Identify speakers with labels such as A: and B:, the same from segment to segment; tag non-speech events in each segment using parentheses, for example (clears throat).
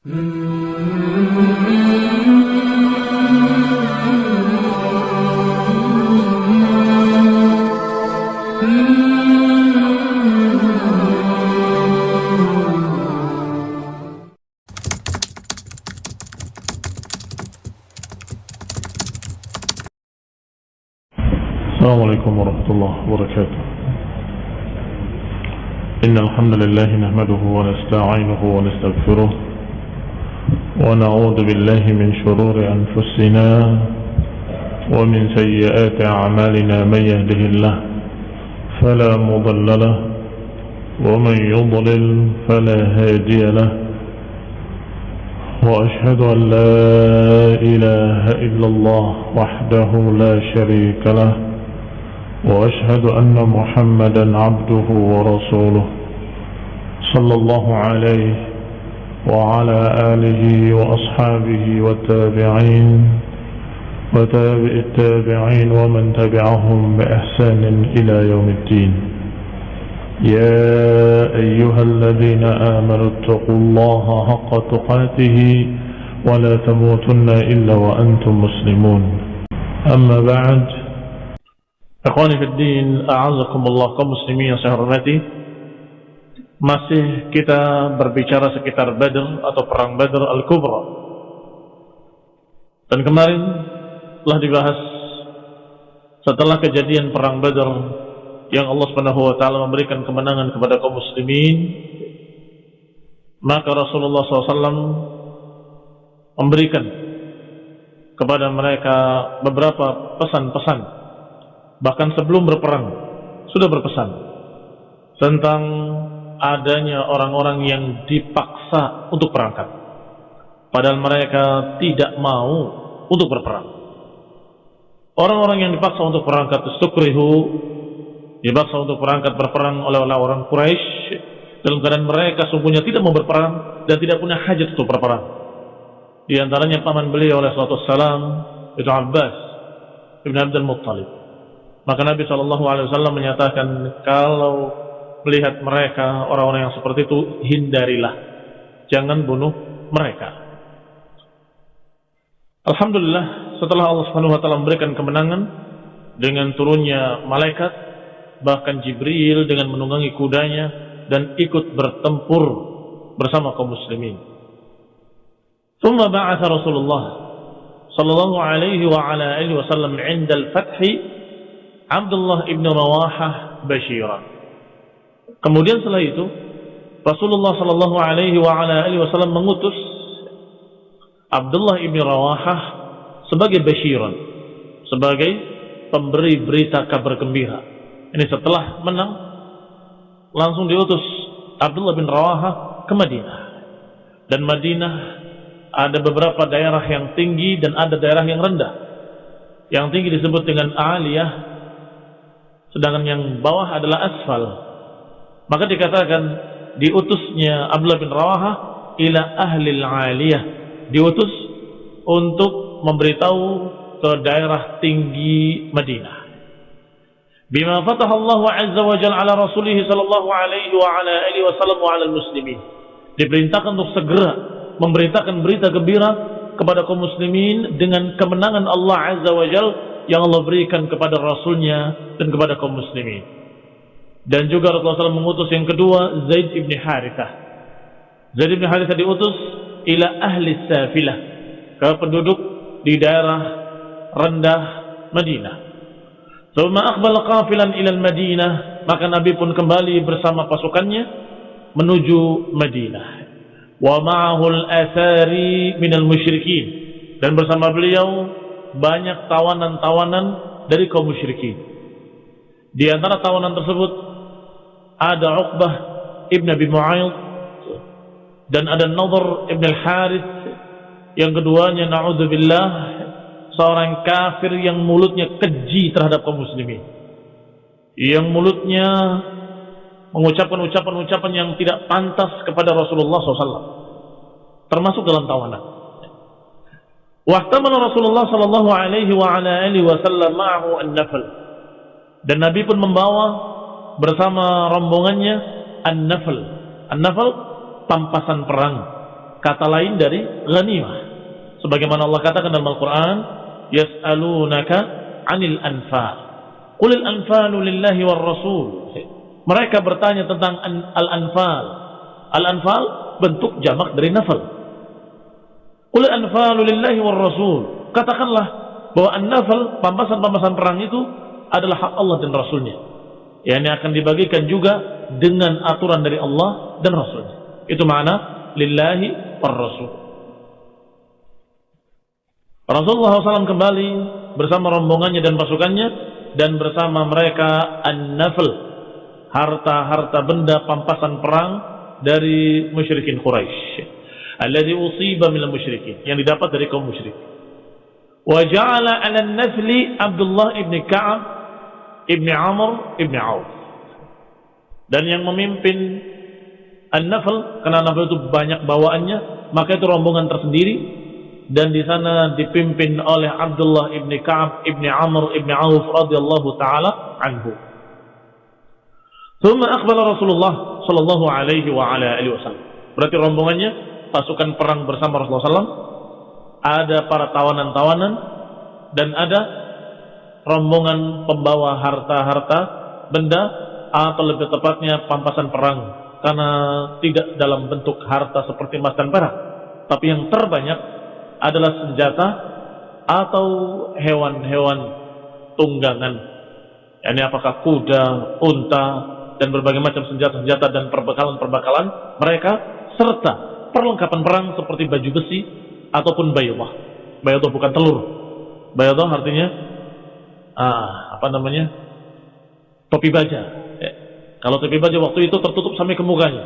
A: السلام عليكم ورحمة الله وبركاته. إن الحمد لله نحمده ونستعينه ونستغفره ونعوذ بالله من شرور أنفسنا ومن سيئات أعمالنا من يهده الله فلا مضل له ومن يضلل فلا هادي له وأشهد أن لا إله إلا الله وحده لا شريك له وأشهد أن محمدا عبده ورسوله صلى الله عليه وعلى آله وأصحابه والتابعين وتابع التابعين ومن تبعهم بإحسان إلى يوم الدين يا أيها الذين آمنوا اتقوا الله حق تقاته ولا تموتن إلا وأنتم مسلمون أما بعد din, a'azakumullah kaum muslimin yang saya hormati. Masih kita berbicara sekitar Badr atau perang Badr Al-Kubra. Dan kemarin telah dibahas setelah kejadian perang Badr yang Allah Subhanahu wa taala memberikan kemenangan kepada kaum muslimin, maka Rasulullah SAW memberikan kepada mereka beberapa pesan-pesan bahkan sebelum berperang sudah berpesan tentang adanya orang-orang yang dipaksa untuk berangkat. Padahal mereka tidak mau untuk berperang. Orang-orang yang dipaksa untuk berangkat sukrihu dipaksa untuk berangkat berperang oleh orang Quraisy dalam keadaan mereka sungguhnya tidak mau berperang dan tidak punya hajat untuk berperang. Di antaranya paman beliau oleh suatu salam itu Abbas Ibn Abdul Muttalib. Maka Nabi Shallallahu Alaihi Wasallam menyatakan kalau melihat mereka orang-orang yang seperti itu hindarilah, jangan bunuh mereka. Alhamdulillah setelah Allah Subhanahu Wa Taala memberikan kemenangan dengan turunnya malaikat, bahkan Jibril dengan menunggangi kudanya dan ikut bertempur bersama kaum muslimin. ثم بعث رسول الله صلى الله عليه وعلى آله وسلم عند الفتح Abdullah ibn Rawahah Bashiran. Kemudian setelah itu Rasulullah Shallallahu Alaihi Wasallam mengutus Abdullah ibn Rawahah sebagai Bashiran, sebagai pemberi berita kabar gembira. Ini setelah menang langsung diutus Abdullah bin Rawahah ke Madinah. Dan Madinah ada beberapa daerah yang tinggi dan ada daerah yang rendah. Yang tinggi disebut dengan Aliyah, sedangkan yang bawah adalah asfal. Maka dikatakan diutusnya Abdullah bin Rawaha ila ahli aliyah, diutus untuk memberitahu ke daerah tinggi Madinah. Bima fataha Allah azza wa jalla ala rasulih sallallahu alaihi wa ala alihi wasallam wa ala muslimin. Diperintahkan untuk segera memberitakan berita gembira kepada kaum muslimin dengan kemenangan Allah azza wa jalla yang Allah berikan kepada Rasulnya dan kepada kaum muslimin. Dan juga Rasulullah SAW mengutus yang kedua Zaid ibn Harithah. Zaid ibn Harithah diutus ila ahli safilah ke penduduk di daerah rendah Madinah. Thumma aqbala qafilan ila Madinah, maka Nabi pun kembali bersama pasukannya menuju Madinah. Wa ma'ahu al-athari minal musyrikin dan bersama beliau banyak tawanan-tawanan dari kaum musyrikin. Di antara tawanan tersebut ada Uqbah ibn Abi Mu'ayyid dan ada Nadhr ibn al-Harith yang keduanya naudzubillah seorang kafir yang mulutnya keji terhadap kaum muslimin. Yang mulutnya mengucapkan ucapan-ucapan yang tidak pantas kepada Rasulullah SAW. Termasuk dalam tawanan. Wahtamala Rasulullah sallallahu alaihi wa ala alihi wasallam ma'ahu an-nafl. Dan Nabi pun membawa bersama rombongannya an-nafl. An-nafl pampasan perang kata lain dari ghanimah. Sebagaimana Allah katakan dalam Al-Quran, Yas'alunaka anil anfal. Qulil anfalu lillahi war rasul. Mereka bertanya tentang al-anfal. Al-anfal bentuk jamak dari nafal. Qulil anfalu lillahi war rasul. Katakanlah bahwa an-nafal, pampasan-pampasan perang itu adalah hak Allah dan Rasulnya. Yang akan dibagikan juga dengan aturan dari Allah dan Rasulnya. Itu makna lillahi war rasul. Rasulullah SAW kembali bersama rombongannya dan pasukannya dan bersama mereka an-nafl harta-harta benda pampasan perang dari musyrikin Quraisy alladhi usiba minal musyrikin yang didapat dari kaum musyrik wa ja'ala 'ala an-nafli Abdullah ibn Ka'ab Ibni Amr Ibni Auf. Dan yang memimpin An-Nafl karena Nafl itu banyak bawaannya maka itu rombongan tersendiri. Dan di sana dipimpin oleh Abdullah Ibni Ka'ab Ibni Amr Ibni Auf radhiyallahu taala anhu. Thumma akbar Rasulullah sallallahu alaihi wa ala alihi wasallam. Berarti rombongannya pasukan perang bersama Rasulullah SAW ada para tawanan-tawanan dan ada rombongan pembawa harta-harta benda atau lebih tepatnya pampasan perang karena tidak dalam bentuk harta seperti emas dan perak tapi yang terbanyak adalah senjata atau hewan-hewan tunggangan. Ini apakah kuda, unta, dan berbagai macam senjata-senjata dan perbekalan-perbekalan mereka serta perlengkapan perang seperti baju besi ataupun bayulah. Bayulah bukan telur. Bayulah artinya ah, apa namanya? topi baja. Ya. Kalau topi baja waktu itu tertutup sampai ke mukanya.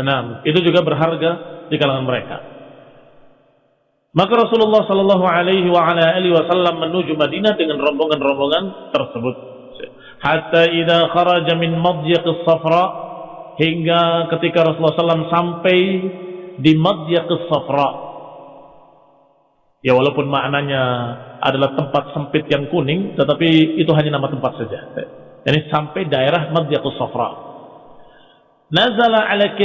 A: Nah, itu juga berharga di kalangan mereka. Maka Rasulullah Shallallahu Alaihi Wasallam menuju Madinah dengan rombongan-rombongan tersebut. Hatta idza kharaja min madyiq safra hingga ketika Rasulullah SAW sampai di madyiq safra. Ya walaupun maknanya adalah tempat sempit yang kuning, tetapi itu hanya nama tempat saja. Ini sampai daerah madyiq safra. Nazala ala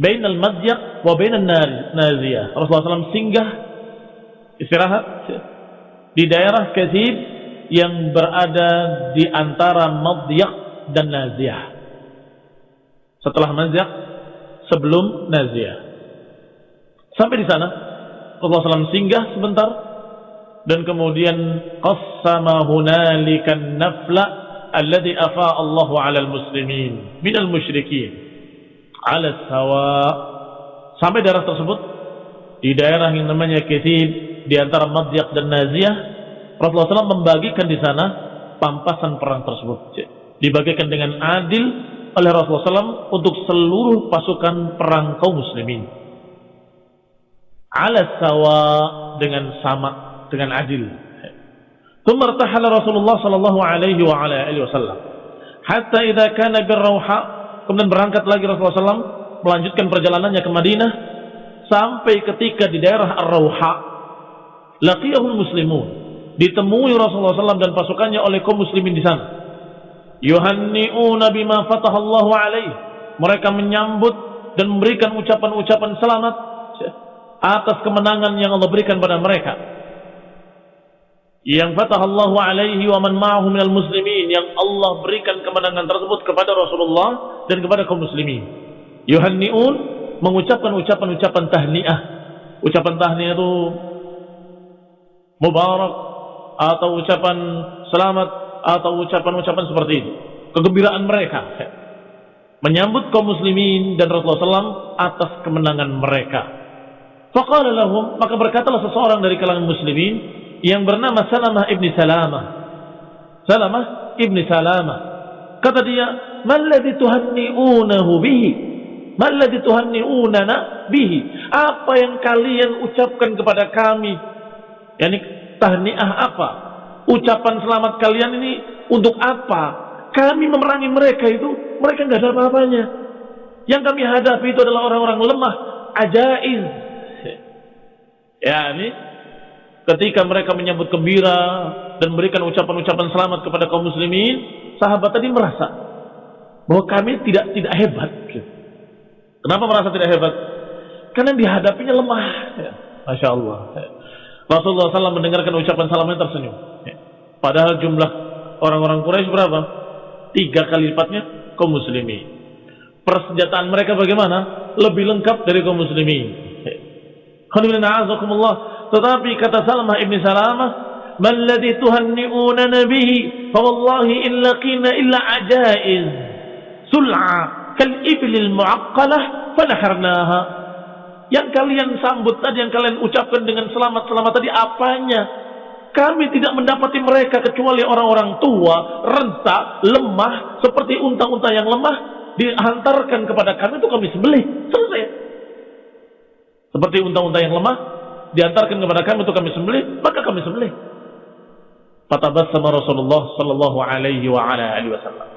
A: bain al-madyak wa bain naziyah Rasulullah SAW singgah istirahat di daerah Kathib yang berada di antara madyak dan naziyah setelah madyak sebelum naziyah sampai di sana Rasulullah SAW singgah sebentar. Dan kemudian qassama hunalika nafla alladhi afa Allahu 'ala al-muslimin min al-musyrikin ala sawa. Sampai daerah tersebut di daerah yang namanya Kithib di antara Madyak dan Naziyah Rasulullah SAW membagikan di sana pampasan perang tersebut. Dibagikan dengan adil oleh Rasulullah SAW untuk seluruh pasukan perang kaum muslimin ala sawa dengan sama dengan adil. Thumma Rasulullah sallallahu alaihi wa ala alihi wasallam. Hatta idza kana birrauha kemudian berangkat lagi Rasulullah SAW melanjutkan perjalanannya ke Madinah sampai ketika di daerah Ar-Rauha laqiyahul muslimun. Ditemui Rasulullah SAW dan pasukannya oleh kaum muslimin di sana. Yuhanni'una bima fatahallahu alaih mereka menyambut dan memberikan ucapan-ucapan selamat atas kemenangan yang Allah berikan pada mereka yang fatahallahu alaihi wa man ma'ahu minal muslimin yang Allah berikan kemenangan tersebut kepada Rasulullah dan kepada kaum muslimin. Yuhanniun mengucapkan ucapan-ucapan tahniah. Ucapan tahniah itu mubarak atau ucapan selamat atau ucapan-ucapan seperti itu. Kegembiraan mereka menyambut kaum muslimin dan Rasulullah SAW atas kemenangan mereka. Faqala lahum maka berkatalah seseorang dari kalangan muslimin yang bernama Salamah ibni Salamah. Salamah ibni Salamah. Kata dia, "Malladhi tuhanni'unahu bihi?" Malladhi tuhanni'unana bihi? Apa yang kalian ucapkan kepada kami? Yani tahniah apa? Ucapan selamat kalian ini untuk apa? Kami memerangi mereka itu, mereka nggak ada apa-apanya. Yang kami hadapi itu adalah orang-orang lemah, ajaiz. Ya, ini ketika mereka menyambut gembira dan memberikan ucapan-ucapan selamat kepada kaum muslimin, sahabat tadi merasa bahwa kami tidak tidak hebat. Kenapa merasa tidak hebat? Karena dihadapinya lemah. Ya. Masya Allah. Ya. Rasulullah SAW mendengarkan ucapan salamnya tersenyum. Ya. Padahal jumlah orang-orang Quraisy berapa? Tiga kali lipatnya kaum muslimin. Persenjataan mereka bagaimana? Lebih lengkap dari kaum muslimin. Tetapi kata Salamah ibn Salamah, "Man ladhi tuhanni'unana bihi, fa wallahi in laqina illa ajaiz, sul'a kal iblil mu'aqqalah fanaharnaha." Yang kalian sambut tadi, yang kalian ucapkan dengan selamat-selamat tadi apanya? Kami tidak mendapati mereka kecuali orang-orang tua, renta, lemah, seperti unta-unta yang lemah, dihantarkan kepada kami itu kami sembelih. Selesai. Seperti unta-unta yang lemah, diantarkan kepada kami untuk kami sembelih, maka kami sembelih. sama Rasulullah sallallahu alaihi wa ala alihi wasallam.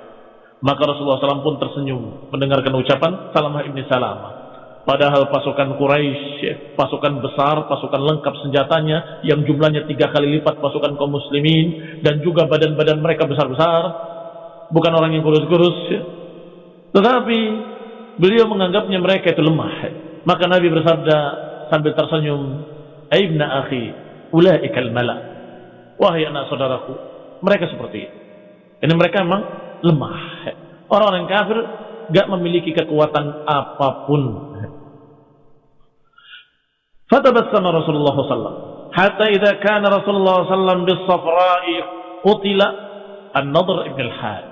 A: Maka Rasulullah SAW pun tersenyum mendengarkan ucapan Salamah ibni Salamah. Padahal pasukan Quraisy, pasukan besar, pasukan lengkap senjatanya yang jumlahnya tiga kali lipat pasukan kaum muslimin dan juga badan-badan mereka besar-besar, bukan orang yang kurus-kurus. Tetapi beliau menganggapnya mereka itu lemah. Maka Nabi bersabda sambil tersenyum, "Aibna akhi, ulaikal mala." Wahai anak saudaraku, mereka seperti itu. Ini mereka memang lemah. Orang-orang kafir gak memiliki kekuatan apa pun. Fatabassama Rasulullah sallallahu hatta idza kana Rasulullah sallallahu bis safra'i qutila An-Nadr ibn al-Had.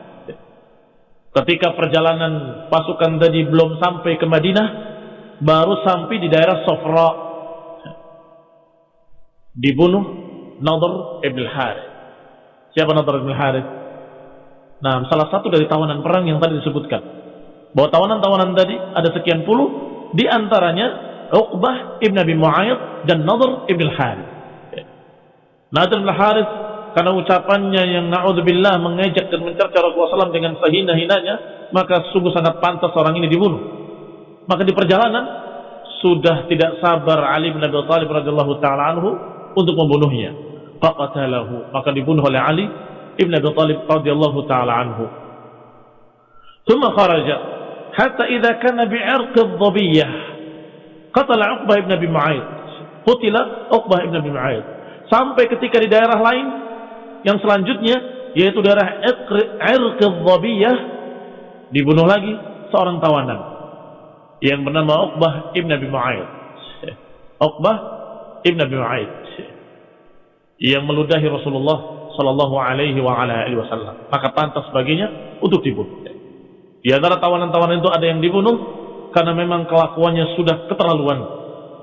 A: Ketika perjalanan pasukan tadi belum sampai ke Madinah, baru sampai di daerah Sofra. Dibunuh Nadr ibn Harith. Siapa Nadr ibn Harith? Nah, salah satu dari tawanan perang yang tadi disebutkan. Bahwa tawanan-tawanan tadi ada sekian puluh, di antaranya Uqbah ibn Abi Mu'ayyid dan Nadhr ibn Harith. Nadhr ibn Harith karena ucapannya yang na'udzubillah mengejek dan mencerca Rasulullah SAW dengan sehina-hinanya, maka sungguh sangat pantas orang ini dibunuh. Maka di perjalanan sudah tidak sabar Ali bin Abi Thalib radhiyallahu taala anhu untuk membunuhnya. Faqatalahu, maka dibunuh oleh Ali bin Abi Thalib radhiyallahu taala anhu. Thumma kharaja hatta idza kana bi'irq ad-dhabiyyah qatala Uqbah bin Abi Mu'ayyid. Qutila Uqbah bin Abi Sampai ketika di daerah lain yang selanjutnya yaitu daerah Irq ad-Dhabiyyah dibunuh lagi seorang tawanan yang bernama Uqbah ibn Abi Mu'ayyid. (laughs) Uqbah ibn Abi Mu'ayyid yang meludahi Rasulullah sallallahu alaihi wa ala alihi wasallam. Maka pantas baginya untuk dibunuh. Di antara tawanan-tawanan itu ada yang dibunuh, karena memang kelakuannya sudah keterlaluan.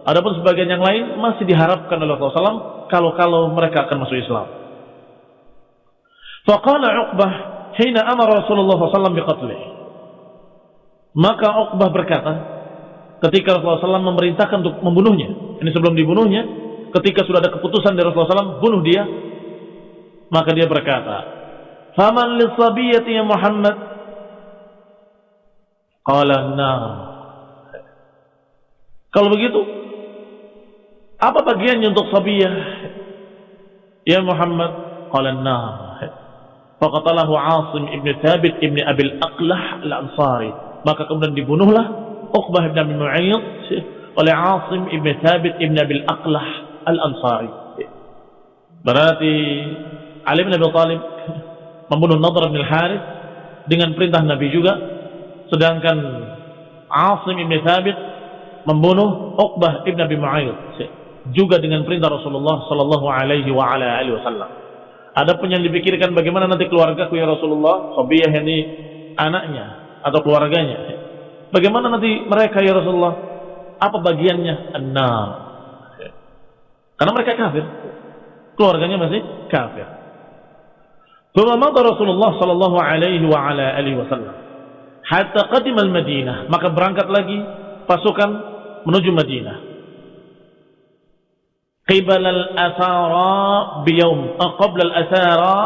A: Adapun sebagian yang lain masih diharapkan oleh Rasulullah SAW kalau-kalau mereka akan masuk Islam. Faqala Uqbah hina amara Rasulullah SAW biqatlih. Maka Uqbah berkata ketika Rasulullah SAW memerintahkan untuk membunuhnya. Ini sebelum dibunuhnya, ketika sudah ada keputusan dari Rasulullah SAW bunuh dia, maka dia berkata, "Faman lisabiyati ya Muhammad?" Qala nah kalau begitu, apa bagiannya untuk Sabiyah? Ya Muhammad, qala an-nar. Faqatalahu Asim ibn Thabit ibn Abil Aqlah al-Ansari. Maka kemudian dibunuhlah Uqbah Abi Mu'ayyid oleh Asim ibn Thabit ibn Abil Aqlah al-Ansari. Berarti Ali bin Abi Talib membunuh Nadr bin Harith dengan perintah Nabi juga sedangkan Asim ibn Thabit membunuh Uqbah ibn Abi Mu'ayyid juga dengan perintah Rasulullah sallallahu alaihi wa ala alihi wasallam. Adapun yang dipikirkan bagaimana nanti keluarga ya Rasulullah, Sabiyah ini anaknya atau keluarganya. Bagaimana nanti mereka ya Rasulullah? Apa bagiannya? An-nar. Karena mereka kafir. Keluarganya masih kafir. Thumma mada Rasulullah sallallahu alaihi wa ala alihi wasallam hatta qadima al-Madinah, maka berangkat lagi pasukan menuju Madinah. Qibal al-asara biyawm, uh, qabla al-asara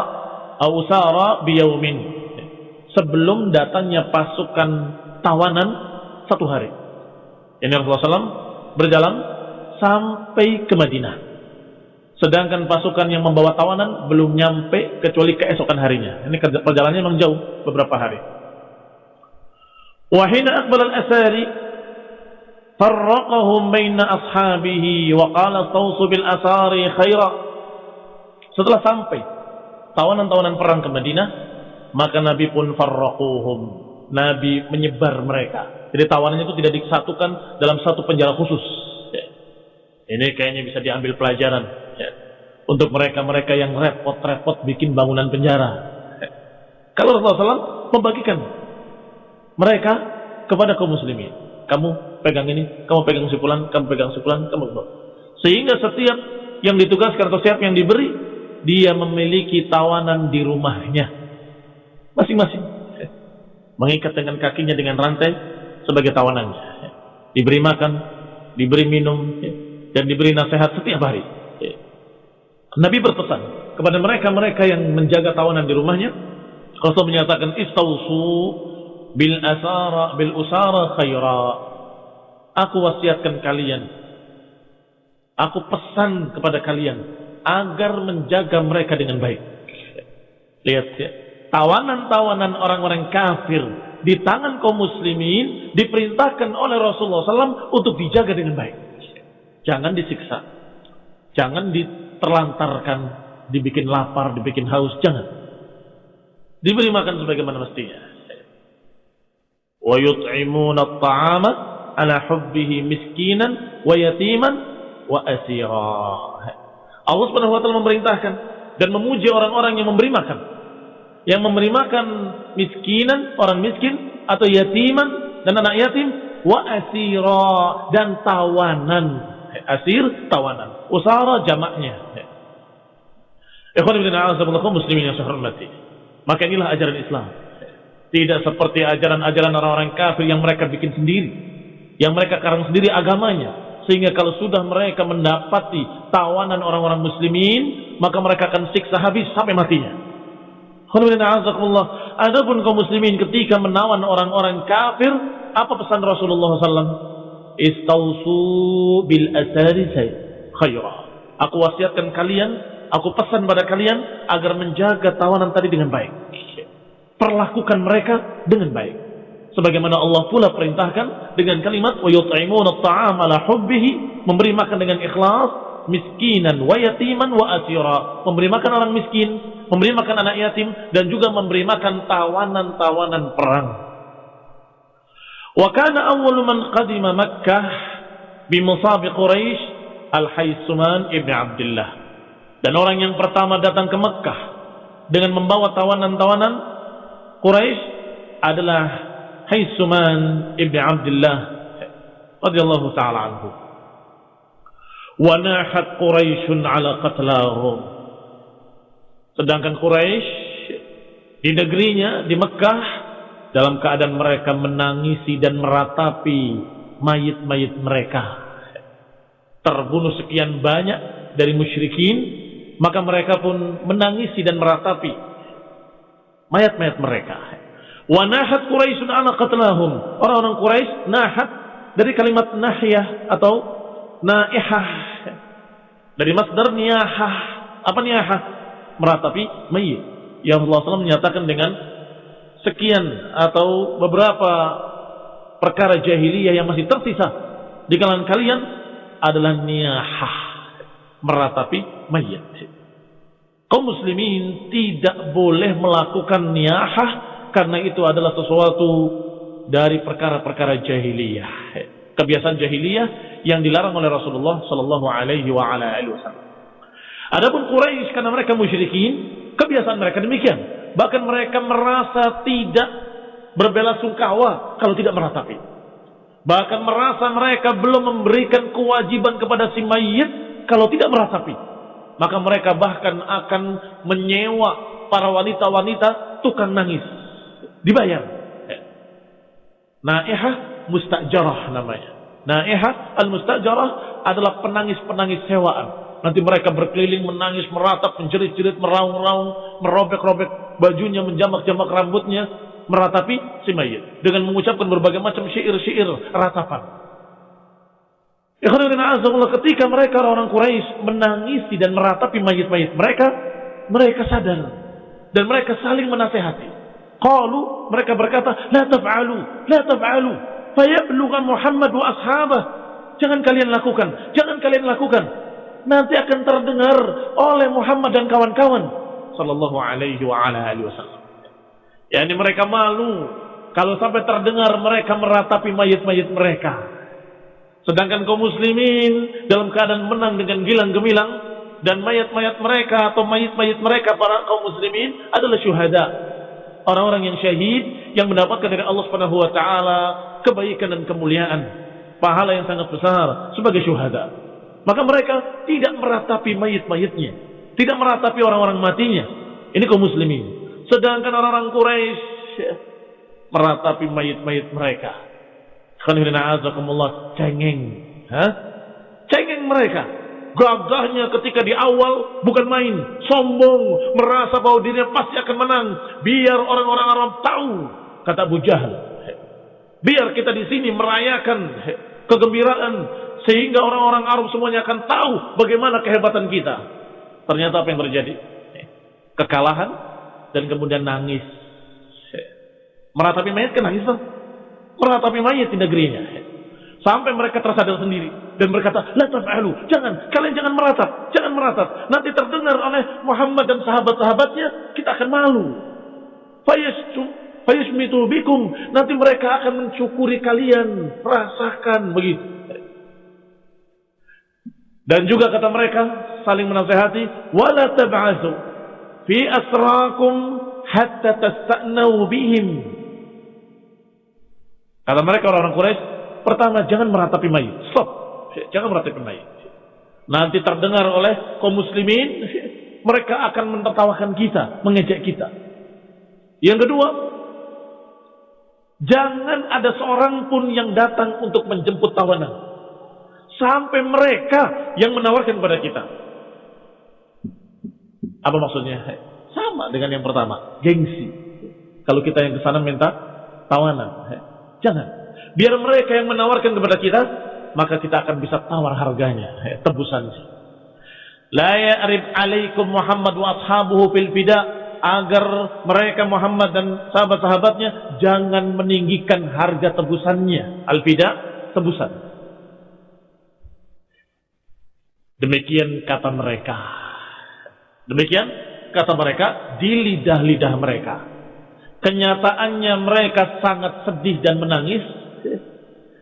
A: aw sara biyawmin. Sebelum datangnya pasukan tawanan satu hari. Ini Rasulullah SAW berjalan sampai ke Madinah. Sedangkan pasukan yang membawa tawanan belum nyampe kecuali keesokan harinya. Ini perjalanannya memang jauh beberapa hari. Wahina akbal al-asari farraqahum baina ashabihi wa qala tawsu bil asari khaira. Setelah sampai tawanan-tawanan perang ke Madinah, maka Nabi pun farraquhum. Nabi menyebar mereka. Jadi tawanannya itu tidak disatukan dalam satu penjara khusus. Ya. Ini kayaknya bisa diambil pelajaran ya. untuk mereka-mereka yang repot-repot bikin bangunan penjara. Ya. Kalau Rasulullah SAW membagikan mereka kepada kaum muslimin. Kamu pegang ini, kamu pegang sipulan, kamu pegang sipulan, kamu pegang. Sehingga setiap yang ditugaskan atau setiap yang diberi, dia memiliki tawanan di rumahnya. Masing-masing. Mengikat dengan kakinya dengan rantai sebagai tawanannya. Diberi makan, diberi minum, dan diberi nasihat setiap hari. Nabi berpesan kepada mereka-mereka yang menjaga tawanan di rumahnya. Rasul menyatakan istausu bil asara bil usara khaira aku wasiatkan kalian aku pesan kepada kalian agar menjaga mereka dengan baik lihat ya tawanan-tawanan orang-orang kafir di tangan kaum muslimin diperintahkan oleh Rasulullah SAW untuk dijaga dengan baik. Jangan disiksa. Jangan diterlantarkan dibikin lapar dibikin haus. Jangan. Diberi makan sebagaimana mestinya. Wa yut'imuna at-ta'ama ala hubbihi miskinan asira. Allah taala memerintahkan dan memuji orang-orang yang memberi makan. Yang memberi makan miskinan, orang miskin atau yatiman dan anak yatim wa asira dan tawanan. Asir tawanan. Usara jamaknya. Ikhwan ibn a'azamullahi muslimin yang saya hormati. Maka inilah ajaran Islam. Tidak seperti ajaran-ajaran orang-orang kafir yang mereka bikin sendiri. Yang mereka karang sendiri agamanya. Sehingga kalau sudah mereka mendapati tawanan orang-orang muslimin, maka mereka akan siksa habis sampai matinya. Adapun kaum muslimin ketika menawan orang-orang kafir, apa pesan Rasulullah SAW? Istausu bil asari khaira. Aku wasiatkan kalian, aku pesan pada kalian agar menjaga tawanan tadi dengan baik perlakukan mereka dengan baik. Sebagaimana Allah pula perintahkan dengan kalimat wa yut'imuna at'am ala hubbihi, memberi makan dengan ikhlas, miskinan wa yatiman wa asira, memberi makan orang miskin, memberi makan anak yatim dan juga memberi makan tawanan-tawanan perang. Wa kana awwalu man qadima Makkah bi musab Quraisy Al-Haysuman ibn Abdullah. Dan orang yang pertama datang ke Mekah dengan membawa tawanan-tawanan Quraisy adalah Haisuman ibn Abdullah radhiyallahu taala anhu. Wa nahat Quraisyun ala qatlahum. Sedangkan Quraisy di negerinya di Mekah dalam keadaan mereka menangisi dan meratapi mayit-mayit mereka. Terbunuh sekian banyak dari musyrikin, maka mereka pun menangisi dan meratapi mayat-mayat mereka. Wa nahat Quraisyun ana qatlahum. Orang-orang Quraisy nahat dari kalimat nahyah atau naihah. Dari masdar niyahah. Apa niyahah? Meratapi mayit. Yang Allah SAW menyatakan dengan sekian atau beberapa perkara jahiliyah yang masih tersisa di kalangan kalian adalah niyahah. Meratapi mayit kaum muslimin tidak boleh melakukan niyahah karena itu adalah sesuatu dari perkara-perkara jahiliyah. Kebiasaan jahiliyah yang dilarang oleh Rasulullah sallallahu alaihi wasallam. Adapun Quraisy karena mereka musyrikin, kebiasaan mereka demikian. Bahkan mereka merasa tidak berbela sungkawa kalau tidak meratapi. Bahkan merasa mereka belum memberikan kewajiban kepada si mayit kalau tidak meratapi maka mereka bahkan akan menyewa para wanita-wanita tukang nangis. Dibayar. Naihah mustajarah namanya. Naihah al-mustajarah adalah penangis-penangis sewaan. Nanti mereka berkeliling menangis, meratap, menjerit-jerit, meraung-raung, merobek-robek bajunya, menjamak-jamak rambutnya, meratapi si mayit dengan mengucapkan berbagai macam syair-syair ratapan. Ketika mereka orang-orang Quraisy menangisi dan meratapi mayit-mayit mereka, mereka sadar dan mereka saling menasehati. Qalu mereka berkata, "La taf'alu, la taf'alu." Fayabluga Muhammad wa ashabah. Jangan kalian lakukan, jangan kalian lakukan. Nanti akan terdengar oleh Muhammad dan kawan-kawan sallallahu alaihi wa ala alihi wasallam. Ya ini mereka malu kalau sampai terdengar mereka meratapi mayit-mayit mereka. Sedangkan kaum muslimin dalam keadaan menang dengan gilang gemilang dan mayat-mayat mereka atau mayit-mayit mereka para kaum muslimin adalah syuhada. Orang-orang yang syahid yang mendapatkan dari Allah Subhanahu wa taala kebaikan dan kemuliaan, pahala yang sangat besar sebagai syuhada. Maka mereka tidak meratapi mayit-mayitnya, tidak meratapi orang-orang matinya. Ini kaum muslimin. Sedangkan orang-orang Quraisy meratapi mayit-mayit mereka Khanirina cengeng. Hah? Cengeng mereka. Gagahnya ketika di awal bukan main, sombong, merasa bahwa dirinya pasti akan menang. Biar orang-orang Arab tahu, kata Abu Jahal. Biar kita di sini merayakan kegembiraan sehingga orang-orang Arab semuanya akan tahu bagaimana kehebatan kita. Ternyata apa yang terjadi? Kekalahan dan kemudian nangis. Meratapi mayat kan nangis, meratapi mayat di negerinya. Sampai mereka tersadar sendiri dan berkata, "La taf'alu, jangan, kalian jangan meratap, jangan meratap. Nanti terdengar oleh Muhammad dan sahabat-sahabatnya, kita akan malu." Fayasmitu bikum, nanti mereka akan mencukuri kalian, rasakan begitu. Dan juga kata mereka saling menasehati, "Wala tab'atsu fi asrakum hatta tasta'nau bihim." Kata mereka orang-orang Quraisy, pertama jangan meratapi mayit. Stop. Jangan meratapi mayit. Nanti terdengar oleh kaum muslimin, mereka akan menertawakan kita, mengejek kita. Yang kedua, jangan ada seorang pun yang datang untuk menjemput tawanan. Sampai mereka yang menawarkan kepada kita. Apa maksudnya? Sama dengan yang pertama, gengsi. Kalau kita yang ke sana minta tawanan. Jangan. Biar mereka yang menawarkan kepada kita, maka kita akan bisa tawar harganya, ya, tebusannya. La ya'rib alaikum Muhammad wa ashabuhu fil fida agar mereka Muhammad dan sahabat-sahabatnya jangan meninggikan harga tebusannya. Al-fida tebusan. Demikian kata mereka. Demikian kata mereka di lidah-lidah mereka. Kenyataannya mereka sangat sedih dan menangis.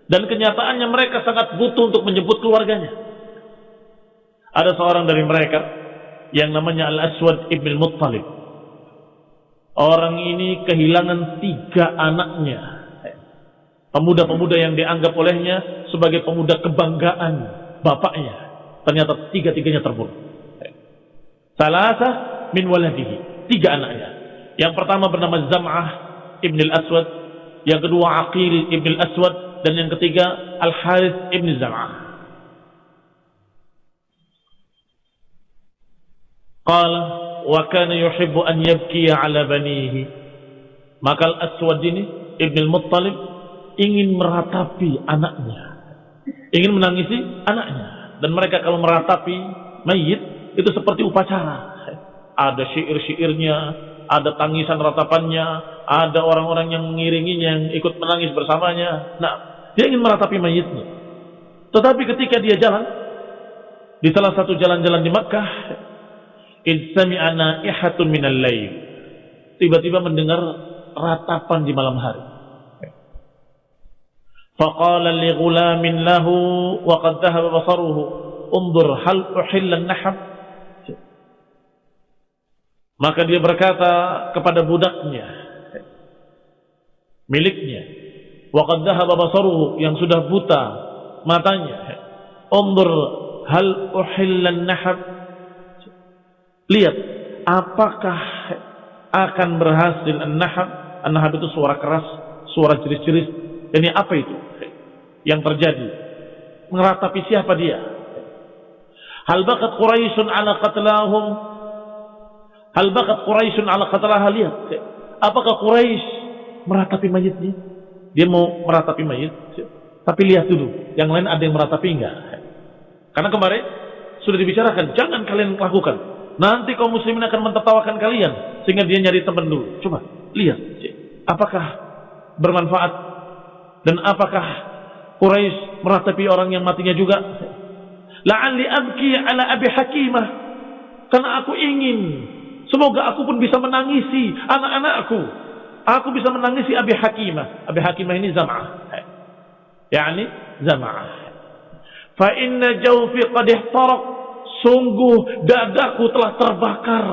A: Dan kenyataannya mereka sangat butuh untuk menjemput keluarganya. Ada seorang dari mereka yang namanya Al-Aswad Ibn Muttalib. Orang ini kehilangan tiga anaknya. Pemuda-pemuda yang dianggap olehnya sebagai pemuda kebanggaan bapaknya. Ternyata tiga-tiganya terbunuh. Salasa min waladihi. Tiga anaknya. Yang pertama bernama Zam'ah Ibn al-Aswad, yang kedua Aqil Ibn al-Aswad, dan yang ketiga Al-Harith Ibn Zam'ah. Qala wa kana yuhibbu an yabkiya ala banihi. Maka Al-Aswad ini Ibn al-Muttalib ingin meratapi anaknya. Ingin menangisi anaknya. Dan mereka kalau meratapi mayit itu seperti upacara. Ada syair-syairnya, ada tangisan ratapannya, ada orang-orang yang mengiringinya yang ikut menangis bersamanya. Nah, dia ingin meratapi mayitnya. Tetapi ketika dia jalan di salah satu jalan-jalan di Makkah, Minal. Tiba-tiba mendengar ratapan di malam hari. Faqala li ghulamin lahu wa qad dhahaba basaruhu. Hal uhilla nahab Maka dia berkata kepada budaknya miliknya wa qad dhahaba basaruhu yang sudah buta matanya. Hal uhilla nahab Lihat, apakah akan berhasil an-nahab? An-nahab itu suara keras, suara jeris-jeris. Ini apa itu? Yang terjadi. Meratapi siapa dia? Hal bakat Quraisyun ala qatlahum Hal bakat Quraisyun ala qatalaha lihat. Apakah Quraisy meratapi mayitnya? Dia mau meratapi mayit. Tapi lihat dulu, yang lain ada yang meratapi enggak? Karena kemarin sudah dibicarakan, jangan kalian lakukan. Nanti kaum muslimin akan mentertawakan kalian sehingga dia nyari teman dulu. Coba lihat, apakah bermanfaat Dan apakah Quraisy meratapi orang yang matinya juga? La'alli abki ala Abi Hakimah. Karena aku ingin semoga aku pun bisa menangisi anak-anakku. Aku bisa menangisi Abi Hakimah. Abi Hakimah ini Zam'ah. Yani Zam'ah. Fa inna jawfi qad ihtaraq. Sungguh dadaku telah terbakar.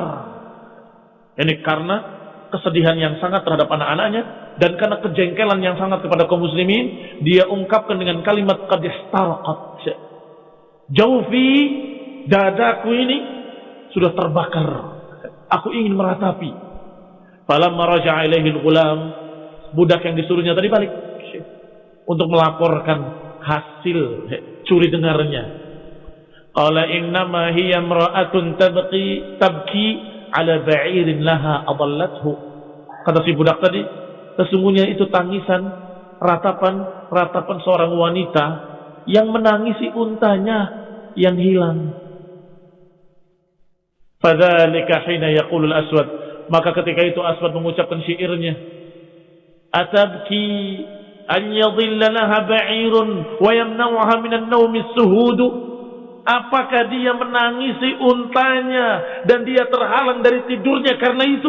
A: Ini karena kesedihan yang sangat terhadap anak-anaknya dan karena kejengkelan yang sangat kepada kaum muslimin, dia ungkapkan dengan kalimat qad. Jaufi dadaku ini sudah terbakar. Aku ingin meratapi. Falamma raja'a ilaihi al-ghulam, budak yang disuruhnya tadi balik untuk melaporkan hasil curi dengarnya. Qala innama hiya imra'atun tabqi tabki ala ba'irin laha adallathu. Kata si budak tadi, sesungguhnya itu tangisan ratapan ratapan seorang wanita yang menangisi untanya yang hilang. Fadzalika hina yaqulul aswad maka ketika itu Aswad mengucapkan syairnya Atabki an yadhilla ba'irun wa yamna'uha minan nawmi suhudu Apakah dia menangisi untanya dan dia terhalang dari tidurnya karena itu?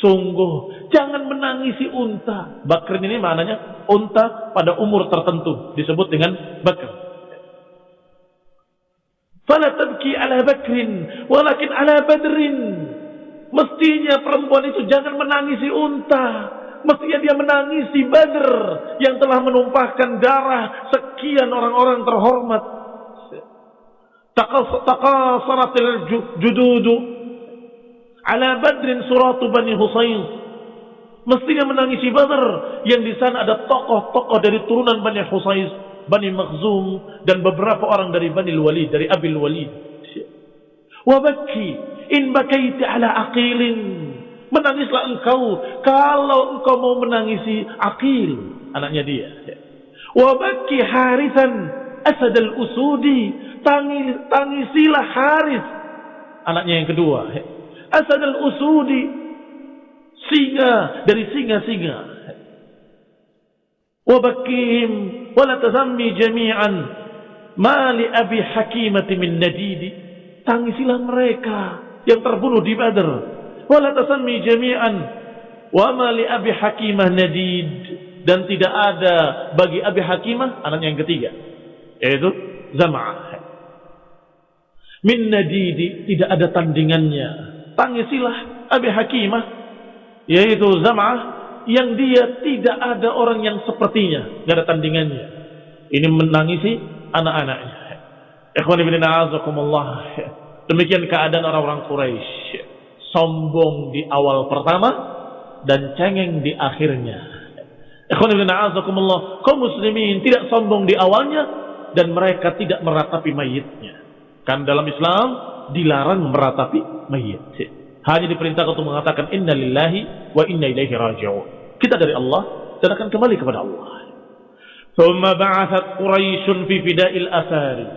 A: Sungguh, jangan menangisi unta. Bakrin ini maknanya unta pada umur tertentu disebut dengan bakr. Fala tabki ala bakrin walakin ala badrin. Mestinya perempuan itu jangan menangisi unta. Mestinya dia menangisi Badr yang telah menumpahkan darah sekian orang-orang terhormat taqasaratil jududu ala badrin suratu bani Husayn mestinya menangisi Badr yang di sana ada tokoh-tokoh dari turunan Bani Husayn Bani Makhzum dan beberapa orang dari Bani Walid dari Abil Walid wabaki in bakaiti ala aqilin. Menangislah engkau kalau engkau mau menangisi aqil anaknya dia. Wabaki harisan asad al-usudi tangisilah Haris anaknya yang kedua. Asad al-Usudi singa dari singa-singa. Wabakihim wala tazammi jami'an. Mali abi hakimati min nadidi. Tangisilah mereka yang terbunuh di Badr. Wala tazammi jami'an. Wa mali abi hakimah nadid. Dan tidak ada bagi abi hakimah anaknya yang ketiga. Yaitu Zam'ah min nadidi tidak ada tandingannya. Tangisilah Abi Hakimah yaitu Zam'ah yang dia tidak ada orang yang sepertinya. Tidak ada tandingannya. Ini menangisi anak-anaknya. Ikhwan ibn a'azakumullah. Demikian keadaan orang-orang Quraisy. Sombong di awal pertama dan cengeng di akhirnya. Ikhwan ibn a'azakumullah kaum muslimin tidak sombong di awalnya dan mereka tidak meratapi mayitnya Kan dalam Islam dilarang meratapi mayit. Hanya diperintahkan untuk mengatakan inna lillahi wa inna ilaihi raji'un. Kita dari Allah dan akan kembali kepada Allah. Thumma ba'athat Quraisyun fi fida'il asari.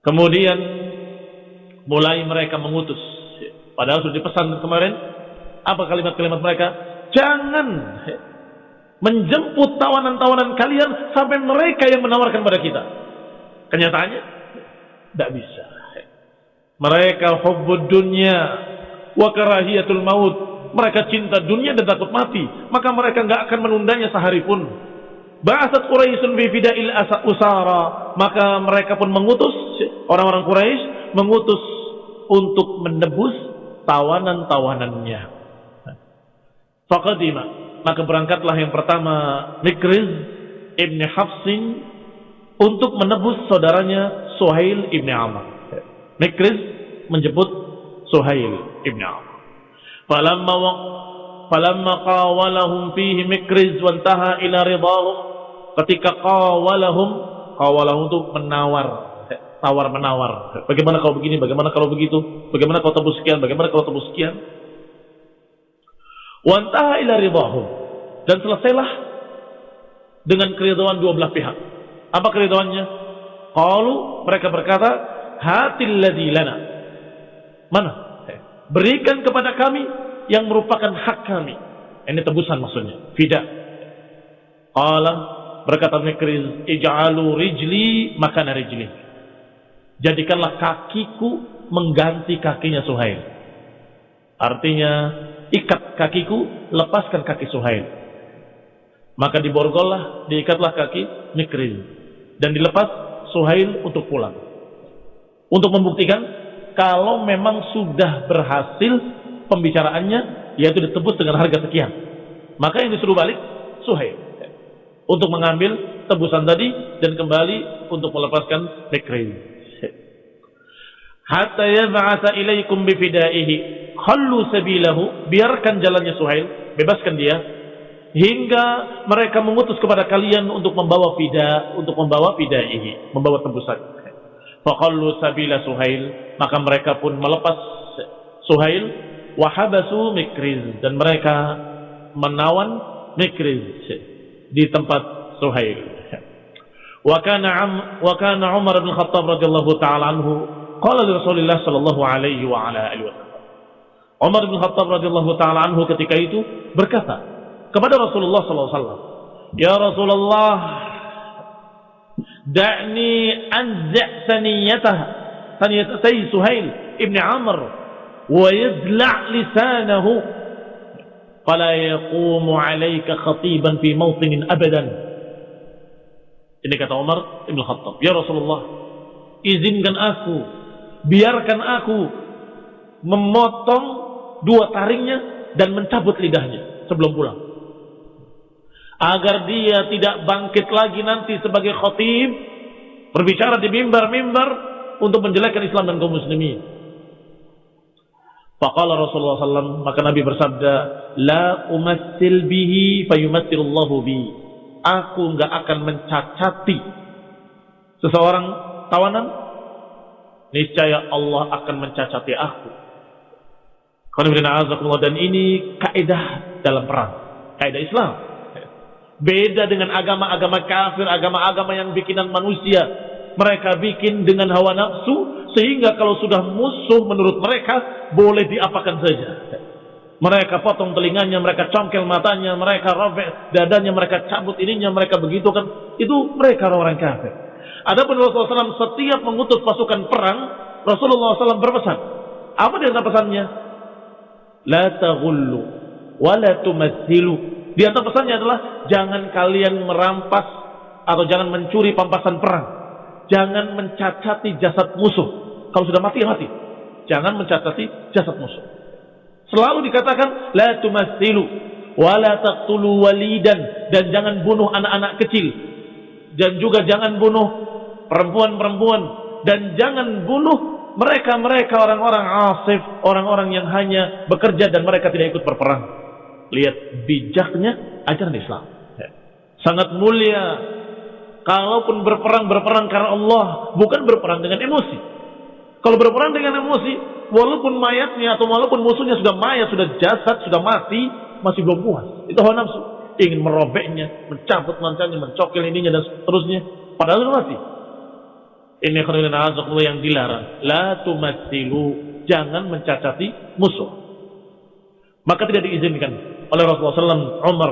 A: Kemudian mulai mereka mengutus. Padahal sudah dipesan kemarin. Apa kalimat-kalimat mereka? Jangan menjemput tawanan-tawanan kalian sampai mereka yang menawarkan pada kita. Kenyataannya tidak bisa. Mereka hubbud dunya wa karahiyatul maut. Mereka cinta dunia dan takut mati. Maka mereka nggak akan menundanya sehari pun. Ba'asat Quraisyun fi fida'il usara. Maka mereka pun mengutus orang-orang Quraisy mengutus untuk menebus tawanan-tawanannya. Faqadima. Maka berangkatlah yang pertama Mikriz Ibn Hafsin untuk menebus saudaranya Suhail ibn Amr. Mikriz menjemput Suhail ibn Amr. Falamma falamma qawalahum fihi Mikriz wantaha ila ridahum. Ketika qawalahum qawalahum itu menawar. Tawar menawar. Bagaimana kalau begini? Bagaimana kalau begitu? Bagaimana kalau tebus sekian? Bagaimana kalau tebus sekian? Wantaha ila ridahum. Dan selesailah dengan keridhaan dua belah pihak apa keridhaannya Qalu mereka berkata, "Hatil ladzi lana." Mana? Berikan kepada kami yang merupakan hak kami. Ini tebusan maksudnya, fida. Qala berkata Mikriz, "Ij'alu rijli makana rijli." Jadikanlah kakiku mengganti kakinya Suhail. Artinya, ikat kakiku, lepaskan kaki Suhail. Maka diborgollah, diikatlah kaki Mikriz dan dilepas Suhail untuk pulang. Untuk membuktikan kalau memang sudah berhasil pembicaraannya yaitu ditebus dengan harga sekian. Maka yang disuruh balik Suhail untuk mengambil tebusan tadi dan kembali untuk melepaskan Mikriz. Hatta yab'atha ilaikum bifidaihi khallu sabilahu biarkan jalannya Suhail bebaskan dia hingga mereka mengutus kepada kalian untuk membawa fida, untuk membawa fidaihi, membawa tebusan. Faqallu sabila Suhail, maka mereka pun melepas Suhail wahabasu Mikriz dan mereka menawan Mikriz di tempat Suhail. Wa kana wa kana Umar bin Khattab radhiyallahu taala anhu qala li Rasulillah sallallahu alaihi wa ala alihi wasallam. Umar bin Khattab radhiyallahu taala anhu ketika itu berkata, kepada Rasulullah SAW. Ya Rasulullah, da'ni anza' saniyatah, saniyatah Suhail ibn Amr, wa yadla' lisanahu, fala yaqumu alayka khatiban fi mawtinin abadan. Ini kata Umar ibn Khattab. Ya Rasulullah, izinkan aku, biarkan aku memotong dua taringnya dan mencabut lidahnya sebelum pulang agar dia tidak bangkit lagi nanti sebagai khatib berbicara di mimbar-mimbar untuk menjelekkan Islam dan kaum muslimin. Faqala Rasulullah SAW, maka Nabi bersabda, La umassil bihi fayumassilullahu bi. Aku enggak akan mencacati seseorang tawanan, niscaya Allah akan mencacati aku. Dan ini kaidah dalam perang, kaidah Islam. Beda dengan agama-agama kafir, agama-agama yang bikinan manusia. Mereka bikin dengan hawa nafsu, sehingga kalau sudah musuh menurut mereka, boleh diapakan saja. Mereka potong telinganya, mereka congkel matanya, mereka robek dadanya, mereka cabut ininya, mereka begitu kan. Itu mereka orang kafir. Adapun Rasulullah SAW setiap mengutus pasukan perang, Rasulullah SAW berpesan. Apa dia pesannya? La taghullu wa la tumathilu di antara pesannya adalah jangan kalian merampas atau jangan mencuri pampasan perang. Jangan mencacati jasad musuh. Kalau sudah mati, ya mati. Jangan mencacati jasad musuh. Selalu dikatakan la tumatsilu wa la taqtulu walidan dan jangan bunuh anak-anak kecil dan juga jangan bunuh perempuan-perempuan dan jangan bunuh mereka-mereka orang-orang asif, orang-orang yang hanya bekerja dan mereka tidak ikut berperang. Lihat bijaknya ajaran Islam. Sangat mulia. Kalaupun berperang, berperang karena Allah. Bukan berperang dengan emosi. Kalau berperang dengan emosi, walaupun mayatnya atau walaupun musuhnya sudah mayat, sudah jasad, sudah mati, masih belum puas. Itu hawa nafsu. Ingin merobeknya, mencabut mancanya, mencokil ininya dan seterusnya. Padahal sudah mati. Ini yang dilarang. La tumasilu. Jangan mencacati musuh. Maka tidak diizinkan oleh Rasulullah SAW Umar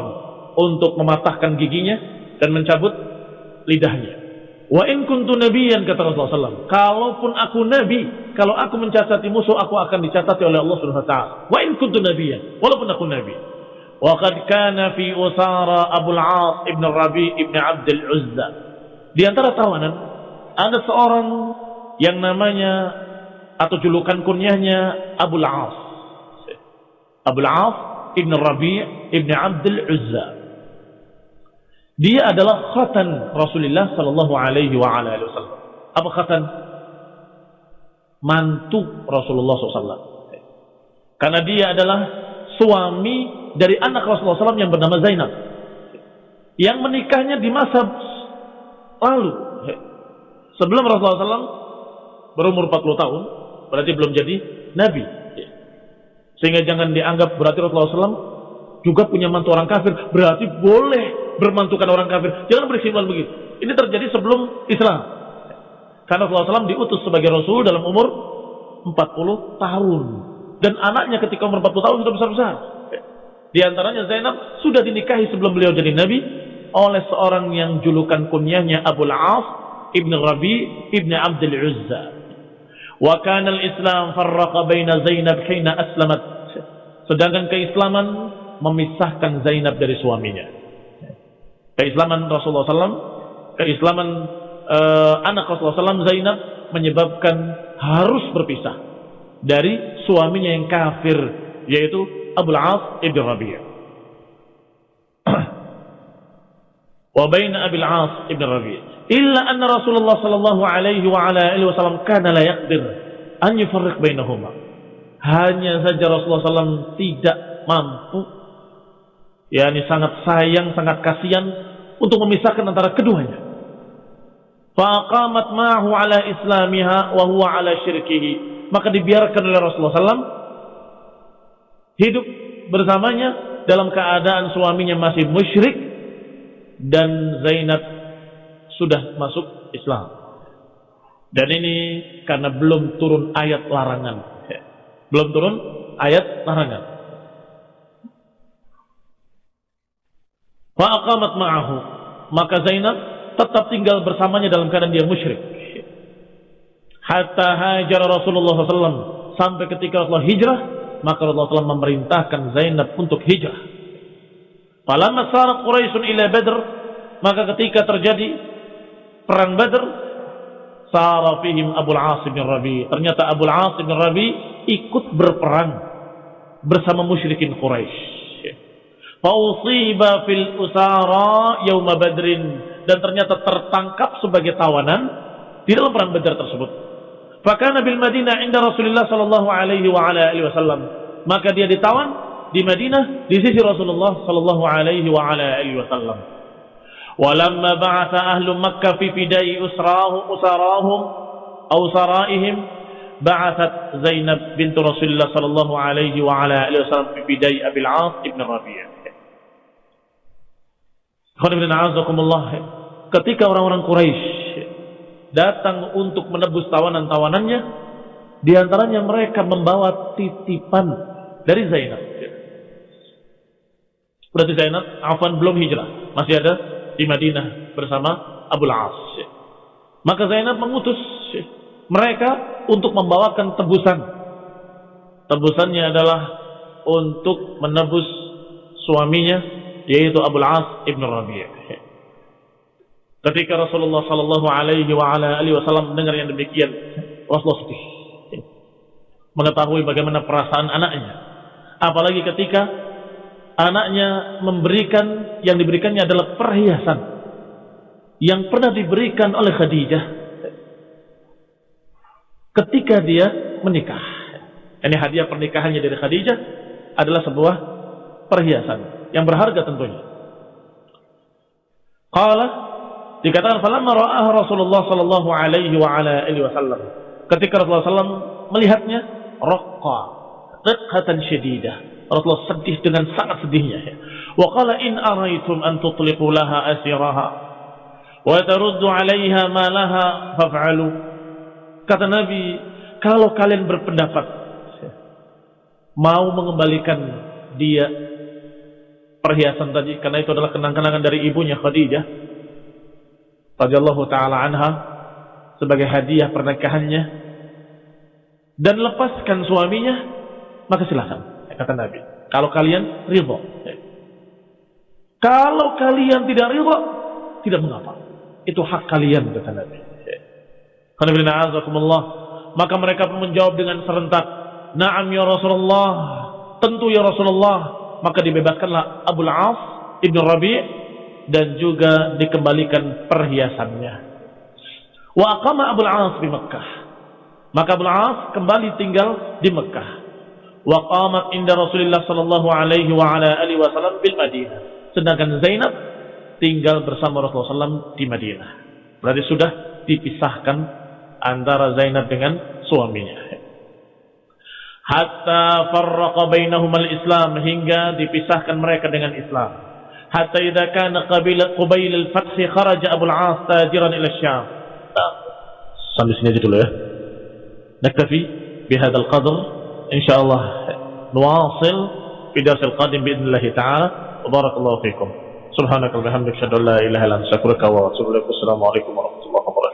A: untuk mematahkan giginya dan mencabut lidahnya. Wa in kuntu nabiyan kata Rasulullah SAW. Kalaupun aku nabi, kalau aku mencacati musuh, aku akan dicacati oleh Allah Subhanahu Wa Taala. Wa in kuntu nabiyan, walaupun aku nabi. Wa qad kana fi usara Abu al-As ibn Rabi ibn Abd al-Uzza. Di antara tawanan ada seorang yang namanya atau julukan kunyahnya Abu al-As. Abu al-As Ibn Rabi' Ibn Abdul Uzza. Dia adalah khatan Rasulullah sallallahu alaihi wa ala alihi wasallam. Apa khatan? Mantu Rasulullah SAW. Karena dia adalah suami dari anak Rasulullah SAW yang bernama Zainab. Yang menikahnya di masa lalu. Sebelum Rasulullah SAW berumur 40 tahun, berarti belum jadi Nabi. Sehingga jangan dianggap berarti Rasulullah SAW juga punya mantu orang kafir. Berarti boleh bermantukan orang kafir. Jangan berkesimpulan begitu. Ini terjadi sebelum Islam. Karena Rasulullah SAW diutus sebagai Rasul dalam umur 40 tahun. Dan anaknya ketika umur 40 tahun sudah besar-besar. Di antaranya Zainab sudah dinikahi sebelum beliau jadi Nabi. oleh seorang yang julukan kunyahnya Abu Al-As ibn Rabi ibn Abdul Uzza. Wa al-Islam farraqa baina Zainab hina aslamat. Sedangkan keislaman memisahkan Zainab dari suaminya. Keislaman Rasulullah SAW, keislaman uh, anak Rasulullah SAW Zainab menyebabkan harus berpisah dari suaminya yang kafir yaitu Abu Al-As ibn Rabi'. (clears throat) wa baina Abil As ibn Rabi' illa anna Rasulullah sallallahu alaihi wa ala alihi wasallam kana la yaqdir an yufarriq bainahuma. Hanya saja Rasulullah SAW tidak mampu yakni sangat sayang sangat kasihan untuk memisahkan antara keduanya. Faqamat ma'hu ala islamiha wa huwa ala syirkihi. Maka dibiarkan oleh Rasulullah SAW hidup bersamanya dalam keadaan suaminya masih musyrik dan Zainab sudah masuk Islam. Dan ini karena belum turun ayat larangan. Belum turun ayat larangan. Fa'aqamat ma'ahu. Maka Zainab tetap tinggal bersamanya dalam keadaan dia musyrik. Hatta hajar Rasulullah SAW. Sampai ketika Rasulullah hijrah, maka Rasulullah SAW memerintahkan Zainab untuk hijrah. Falamma sarat Quraisyun ila Badr, maka ketika terjadi perang Badr, sara fihim Abu Al-As bin Rabi. Ternyata Abu Al-As bin Rabi ikut berperang bersama musyrikin Quraisy. Fausiba fil usara yauma Badrin dan ternyata tertangkap sebagai tawanan di dalam perang Badar tersebut. Fakana bil Madinah inda Rasulullah sallallahu alaihi wa ala alihi wasallam. Maka dia ditawan di Madinah di sisi Rasulullah sallallahu alaihi wa ala alihi wasallam. Walamma ba'atha ahlu Makkah fi fidai usrahu usarahum aw saraihim ba'athat Zainab bint Rasulullah sallallahu alaihi wa ala alihi wasallam fi fidai Abil As ibn Rabi'ah. Ketika orang-orang Quraisy datang untuk menebus tawanan-tawanannya, di antaranya mereka membawa titipan dari Zainab. Berarti Zainab Afan belum hijrah, masih ada di Madinah bersama Abu As. Maka Zainab mengutus mereka untuk membawakan tebusan. Tebusannya adalah untuk menebus suaminya yaitu Abu As ibn Rabi'. Ketika Rasulullah Sallallahu Alaihi Wasallam mendengar yang demikian, Rasulullah sedih, mengetahui bagaimana perasaan anaknya. Apalagi ketika anaknya memberikan yang diberikannya adalah perhiasan yang pernah diberikan oleh Khadijah ketika dia menikah. Ini hadiah pernikahannya dari Khadijah adalah sebuah perhiasan yang berharga tentunya. Qala dikatakan falamma ra'ah Rasulullah sallallahu alaihi wa ala alihi wasallam. Ketika Rasulullah sallam melihatnya raqqa riqqatan syadidah Rasulullah sedih dengan sangat sedihnya. Wa qala in araitum an tutliqu laha asiraha wa taruddu 'alaiha ma laha faf'alu. Kata Nabi, kalau kalian berpendapat mau mengembalikan dia perhiasan tadi karena itu adalah kenang-kenangan dari ibunya Khadijah radhiyallahu taala anha sebagai hadiah pernikahannya dan lepaskan suaminya maka silakan kata Nabi. Kalau kalian ridho. Kalau kalian tidak ridho, tidak mengapa. Itu hak kalian kata Nabi. Maka mereka pun menjawab dengan serentak, "Na'am ya Rasulullah." Tentu ya Rasulullah. Maka dibebaskanlah Abu Al-As Ibn Rabi' dan juga dikembalikan perhiasannya. Wa aqama Abu Al-As di Mekah. Maka Abu Al-As kembali tinggal di Mekah wa qamat inda Rasulullah sallallahu alaihi wa ala alihi wasallam bil Madinah. Sedangkan Zainab tinggal bersama Rasulullah SAW di Madinah. Berarti sudah dipisahkan antara Zainab dengan suaminya. Hatta farraqa bainahum al-Islam hingga dipisahkan mereka dengan Islam. Hatta idza kana qabila qabil al-fath kharaja Abu al-As tajiran ila Syam. Sampai sini aja dulu ya. Naktafi bihadzal qadr إن شاء الله نواصل في درس القادم بإذن الله تعالى. وبارك الله فيكم. سبحانك وبحمدك أشهد أن لا إله إلا أنت أستغفرك وأتوب إليك. والسلام عليكم ورحمة الله وبركاته.